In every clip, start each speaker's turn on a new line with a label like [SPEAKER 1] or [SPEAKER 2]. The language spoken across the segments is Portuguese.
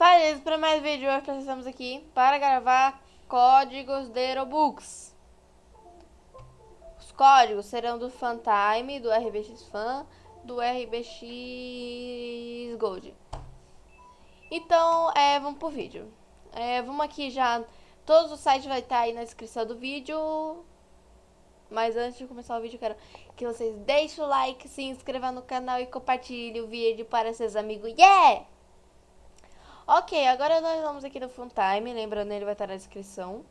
[SPEAKER 1] Faz para mais vídeo, hoje nós estamos aqui para gravar códigos de Robux. Os códigos serão do Fantime, do RBX Fan, do RBX Gold. Então, é, vamos pro vídeo. É, vamos aqui já, todos os sites vai estar aí na descrição do vídeo. Mas antes de começar o vídeo, quero que vocês deixem o like, se inscrevam no canal e compartilhem o vídeo para seus amigos. Yeah! Ok, agora nós vamos aqui no Funtime, lembrando ele vai estar na descrição.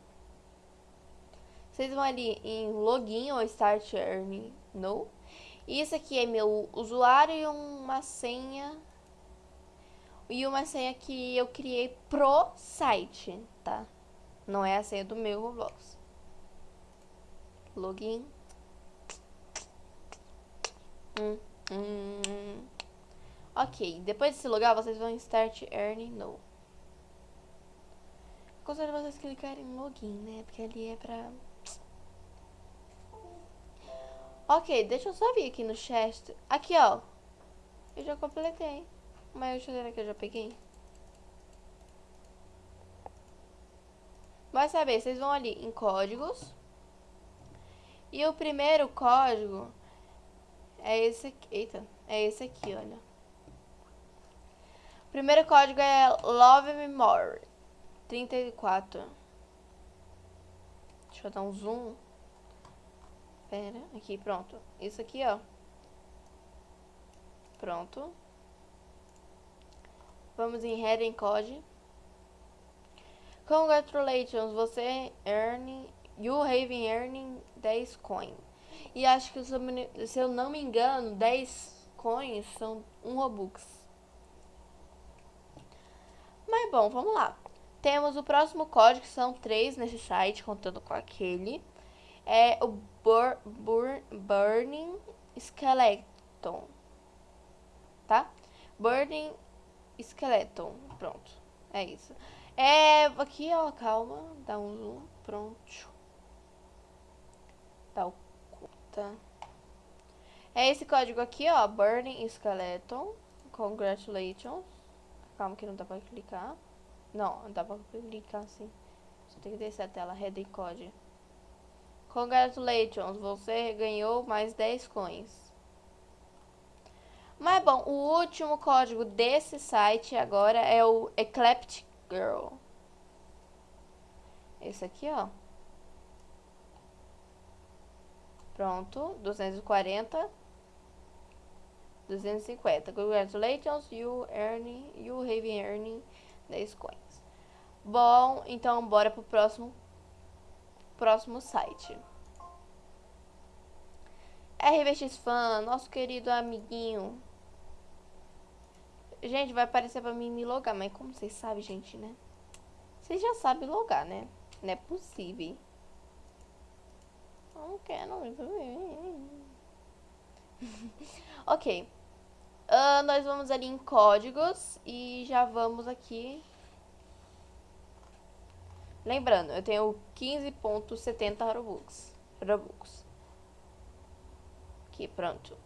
[SPEAKER 1] Vocês vão ali em Login ou Start Earning No. E isso aqui é meu usuário e uma senha. E uma senha que eu criei pro site, tá? Não é a senha do meu Roblox. Login. Hum, hum. Ok, depois de se logar, vocês vão em Start Earning No. Aconselho vocês clicarem em Login, né? Porque ali é pra... Ok, deixa eu só vir aqui no chest. Aqui, ó. Eu já completei. Mas será que eu já peguei? Vai saber, vocês vão ali em códigos. E o primeiro código é esse aqui. Eita, é esse aqui, olha. Primeiro código é Love Me More 34. Deixa eu dar um zoom. Pera, aqui, pronto. Isso aqui, ó. Pronto. Vamos em Heading Code. Congratulations, você earning, you have earning 10 coins. E acho que, se eu não me engano, 10 coins são um Robux. Bom, vamos lá. Temos o próximo código, que são três nesse site, contando com aquele. É o Bur Bur Burning Skeleton. Tá? Burning Skeleton. Pronto. É isso. É, aqui, ó, calma. Dá um zoom. Pronto. Tá o tá. É esse código aqui, ó. Burning Skeleton. Congratulations. Calma que não dá pra clicar. Não, não dá pra clicar assim. Só tem que descer a tela. Heading Code. Congratulations. Você ganhou mais 10 coins. Mas bom, o último código desse site agora é o Eclectic Girl. Esse aqui, ó. Pronto, 240. 250. Congratulations, you earn, you have earning 10 coins. Bom, então bora pro próximo próximo site. RBX Fan, nosso querido amiguinho. Gente, vai aparecer pra mim me logar, mas como vocês sabem, gente, né? Vocês já sabem logar, né? Não é possível. Não quero. ok. Uh, nós vamos ali em códigos e já vamos aqui. Lembrando, eu tenho 15.70 Robux. Robux. Aqui, pronto.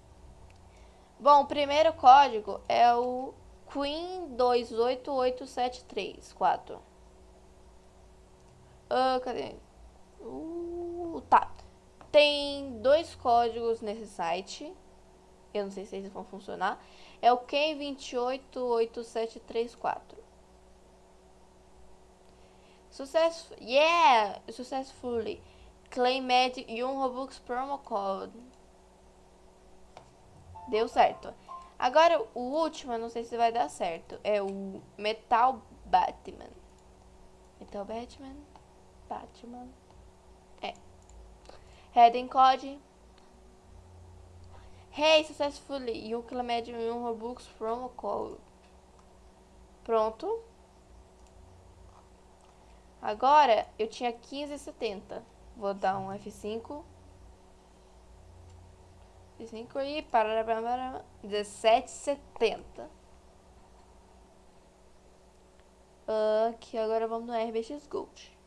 [SPEAKER 1] Bom, o primeiro código é o Queen 288734. Uh, cadê? Uh, tá. Tem dois códigos nesse site. Eu não sei se eles vão funcionar. É o Ken 288734. Success, yeah, successfully claimed um Robux promo code. Deu certo. Agora, o último, eu não sei se vai dar certo. É o Metal Batman. Metal Batman. Batman. É. Heading Code. Hey, successfully. You claimed um Robux promo code. Pronto. Agora, eu tinha 15,70. Vou dar um F5. F5 e para 17,70. Aqui, agora vamos no RBX Gold.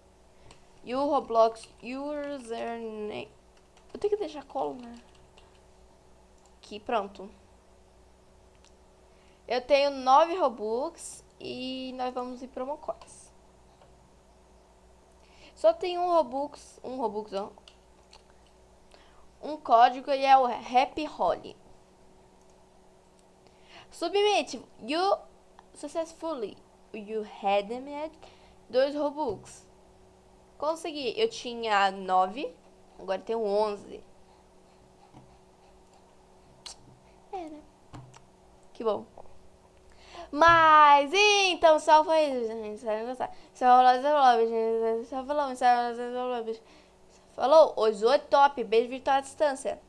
[SPEAKER 1] E o Roblox username. Eu tenho que deixar coluna. Aqui, pronto. Eu tenho 9 Robux E nós vamos em promo coins. Só tem um Robux, um Robux, ó. Um código e é o Happy Holly. Submit. You successfully. You had met dois Robux. Consegui. Eu tinha nove. Agora tenho onze. É, né? Que bom. Mas, então, só foi isso, gente. Espero gostar. Só falou, só falou. Só falou, só falou, só falou. Falou, os oito top. Beijo virtual à distância.